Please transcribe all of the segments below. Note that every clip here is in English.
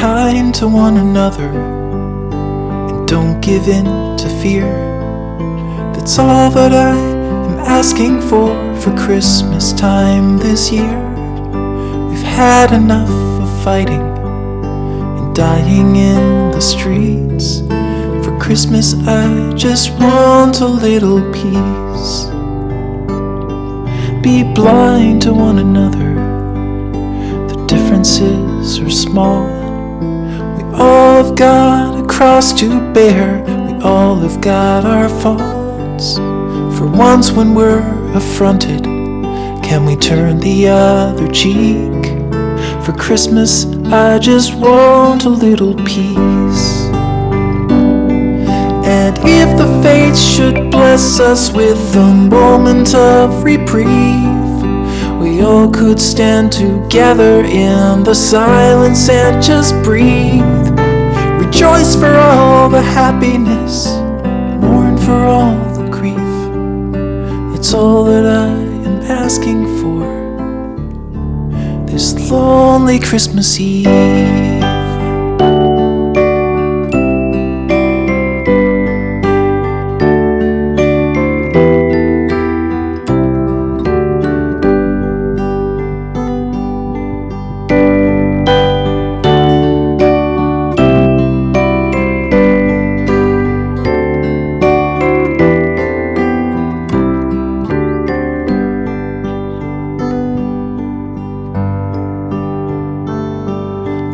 kind to one another and don't give in to fear. That's all that I am asking for for Christmas time this year. We've had enough of fighting and dying in the streets. For Christmas, I just want a little peace. Be blind to one another, the differences are small. All have got a cross to bear, we all have got our faults. For once, when we're affronted, can we turn the other cheek? For Christmas, I just want a little peace. And if the fates should bless us with a moment of reprieve, we all could stand together in the silence and just breathe. Rejoice for all the happiness, mourn for all the grief. It's all that I am asking for this lonely Christmas Eve.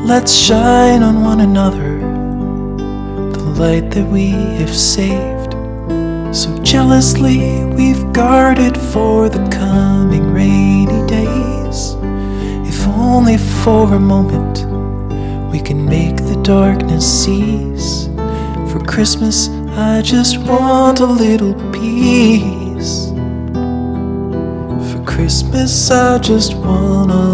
Let's shine on one another the light that we have saved. So jealously we've guarded for the coming rainy days. If only for a moment we can make the darkness cease. For Christmas, I just want a little peace. For Christmas, I just want a